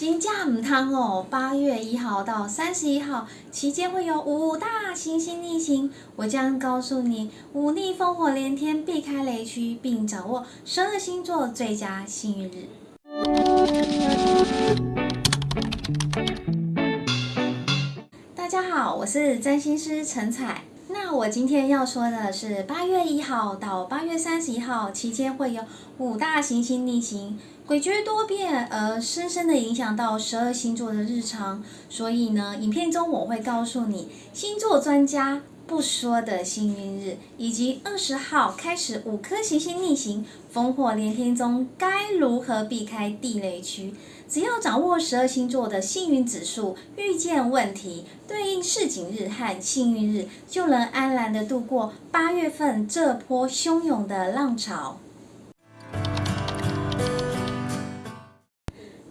金价唔汤哦，八月一号到三十一号期间会有五大行星逆行，我将告诉你五逆烽火连天，避开雷区，并掌握十二星座最佳幸运日。大家好，我是占星师陈彩。我今天要说的是，八月一号到八月三十一号期间会有五大行星逆行，诡谲多变，而深深的影响到十二星座的日常。所以呢，影片中我会告诉你星座专家不说的幸运日，以及二十号开始五颗行星逆行，烽火连天中该如何避开地雷区。只要掌握十二星座的幸运指数，遇见问题对应市井日和幸运日，就能安然的度过八月份这波汹涌的浪潮。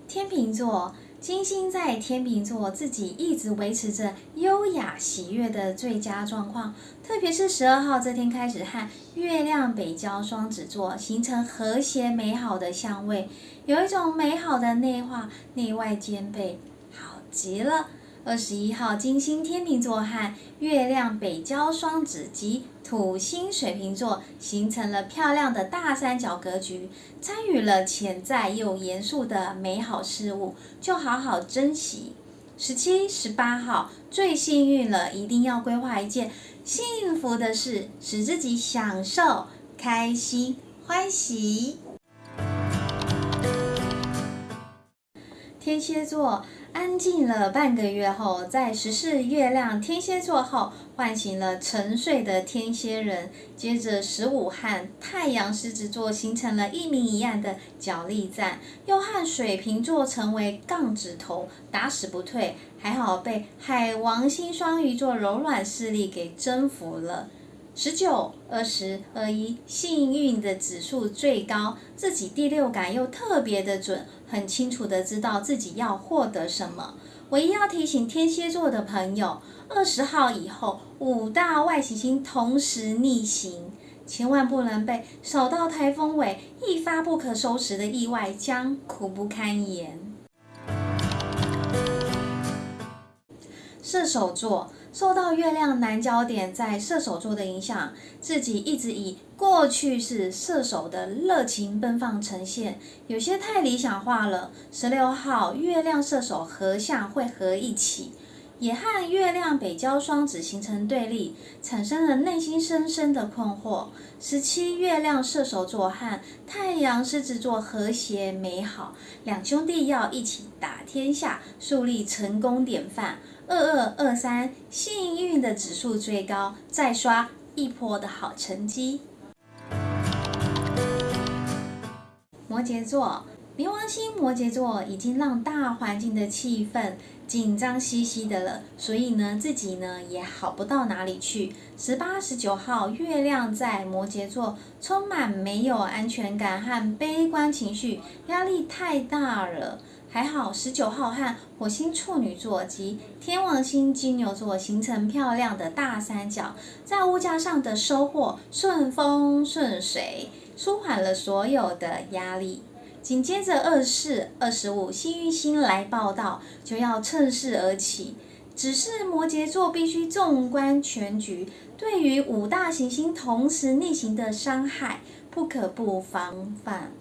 天秤座。金星在天秤座，自己一直维持着优雅喜悦的最佳状况。特别是十二号这天开始，和月亮北交双子座形成和谐美好的相位，有一种美好的内化，内外兼备，好极了。二十一号，金星天秤座和月亮北交双子及土星水瓶座形成了漂亮的大三角格局，参与了潜在又严肃的美好事物，就好好珍惜。十七、十八号最幸运了，一定要规划一件幸福的事，使自己享受、开心、欢喜。天蝎座。安静了半个月后，在十四月亮天蝎座后，唤醒了沉睡的天蝎人。接着十五和太阳狮子座形成了一明一暗的角力战，又和水瓶座成为杠子头，打死不退。还好被海王星双鱼座柔软势力给征服了。十九、二十、二一，幸运的指数最高，自己第六感又特别的准，很清楚的知道自己要获得什么。唯一要提醒天蝎座的朋友，二十号以后五大外行星同时逆行，千万不能被扫到台风尾，一发不可收拾的意外将苦不堪言。射手座。受到月亮南焦点在射手座的影响，自己一直以过去是射手的热情奔放呈现，有些太理想化了。十六号月亮射手合相会合一起，也和月亮北交双子形成对立，产生了内心深深的困惑。十七月亮射手座和太阳狮子座和谐美好，两兄弟要一起打天下，树立成功典范。二二二三，幸运的指数最高，再刷一波的好成绩。摩羯座，冥王星摩羯座已经让大环境的气氛紧张兮兮的了，所以呢，自己呢也好不到哪里去。十八、十九号，月亮在摩羯座，充满没有安全感和悲观情绪，压力太大了。还好，十九号和火星处女座及天王星金牛座形成漂亮的大三角，在物价上的收获顺风顺水，舒缓了所有的压力。紧接着二四、二十五幸运星来报道，就要趁势而起。只是摩羯座必须纵观全局，对于五大行星同时逆行的伤害，不可不防范。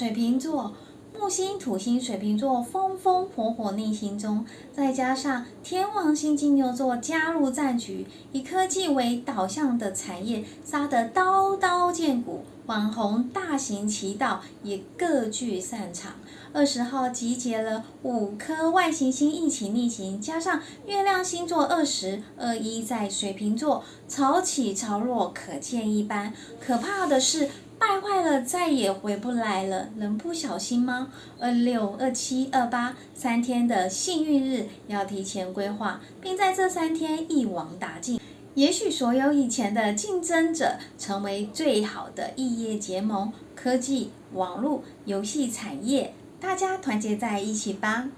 水瓶座木星、土星、水瓶座风风火火逆行中，再加上天王星金牛座加入战局，以科技为导向的产业杀得刀刀见骨，网红大行其道也各具擅长。二十号集结了五颗外行星一起逆行，加上月亮星座二十二一在水瓶座潮起潮落，可见一斑。可怕的是。败坏了，再也回不来了，能不小心吗？二六、二七、二八三天的幸运日要提前规划，并在这三天一网打尽。也许所有以前的竞争者成为最好的异业结盟，科技、网络、游戏产业，大家团结在一起吧。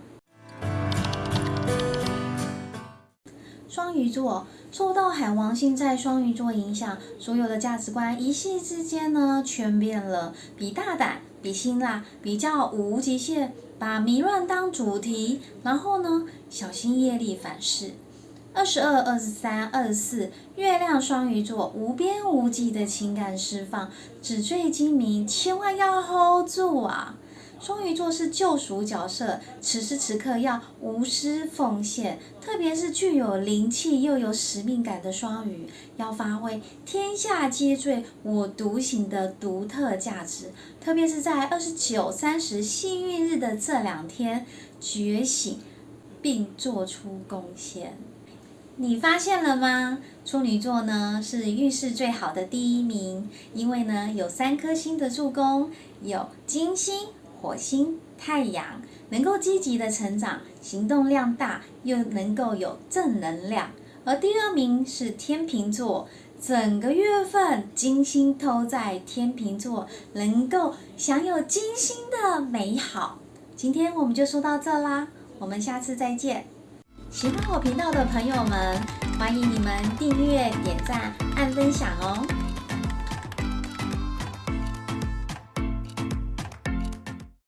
双鱼座。受到海王星在双鱼座影响，所有的价值观一夕之间呢全变了，比大胆，比辛辣，比较无极限，把迷乱当主题，然后呢小心业力反噬。二十二、二十三、二十四，月亮双鱼座无边无际的情感释放，纸醉金迷，千万要 hold 住啊！双鱼座是救赎角色，此时此刻要无私奉献，特别是具有灵气又有使命感的双鱼，要发挥天下皆醉我独醒的独特价值。特别是在二十九、三十幸运日的这两天，觉醒并做出贡献。你发现了吗？处女座呢是运势最好的第一名，因为呢有三颗星的助攻，有金星。火星、太阳能够积极的成长，行动量大，又能够有正能量。而第二名是天秤座，整个月份金星都在天秤座，能够享有金星的美好。今天我们就说到这啦，我们下次再见。喜欢我频道的朋友们，欢迎你们订阅、点赞、按分享哦。